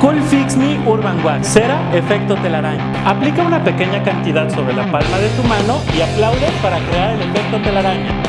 Cool Fix Me Urban Wax, cera efecto telaraña. Aplica una pequeña cantidad sobre la palma de tu mano y aplaude para crear el efecto telaraña.